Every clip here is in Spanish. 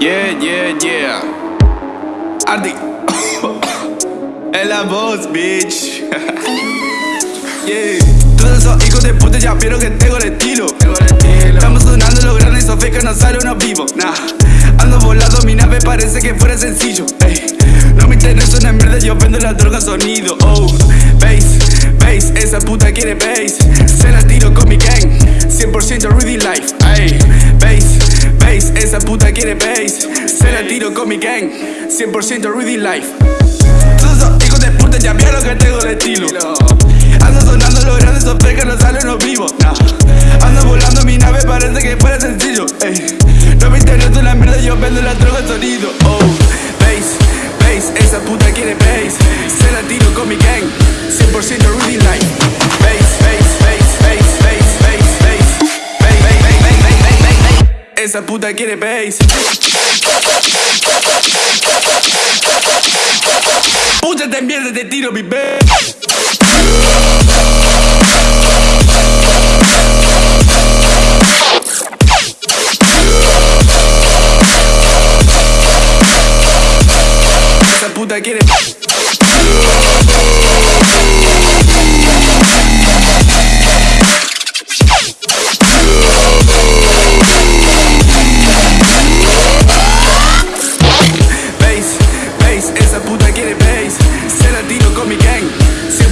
Yeah, yeah, yeah. Ardi. es la voz, bitch. yeah. Todos esos hijos de puta ya vieron que tengo el estilo. Estamos sonando los grandes, esos que no sale uno vivo. Nah. Ando volando, mi nave parece que fuera sencillo. Ey. No me interesa una mierda, yo vendo la droga sonido. Oh, bass, bass, esa puta quiere bass. Se la tiro con mi gang, esa puta quiere bass. Se la tiro con mi gang, 100% Rudy Life. Todos esos hijos de puta ya vieron que tengo el estilo. Ando sonando los grandes, esos que no salen los vivos. Ando volando, mi nave parece que fuera sencillo. Ey. No me interesa una mierda, yo vendo la droga sonido. Oh, bass, bass, esa puta quiere bass. Se la tiro con mi gang, 100% Rudy Life. Esa puta quiere bass. Puta de mierda, te tiro mi bass. Esa puta quiere Bass,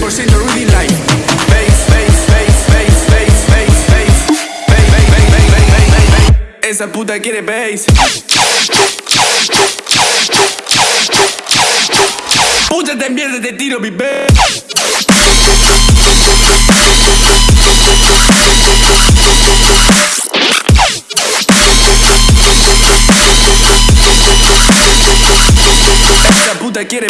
100% Rudy Life Bass, bass, bass, bass, bass, bass, bass Bass, bass, bass, bass, bass, bass, bass, bass Esa puta quiere bass Puta de mierda te tiro mi bass Esa puta quiere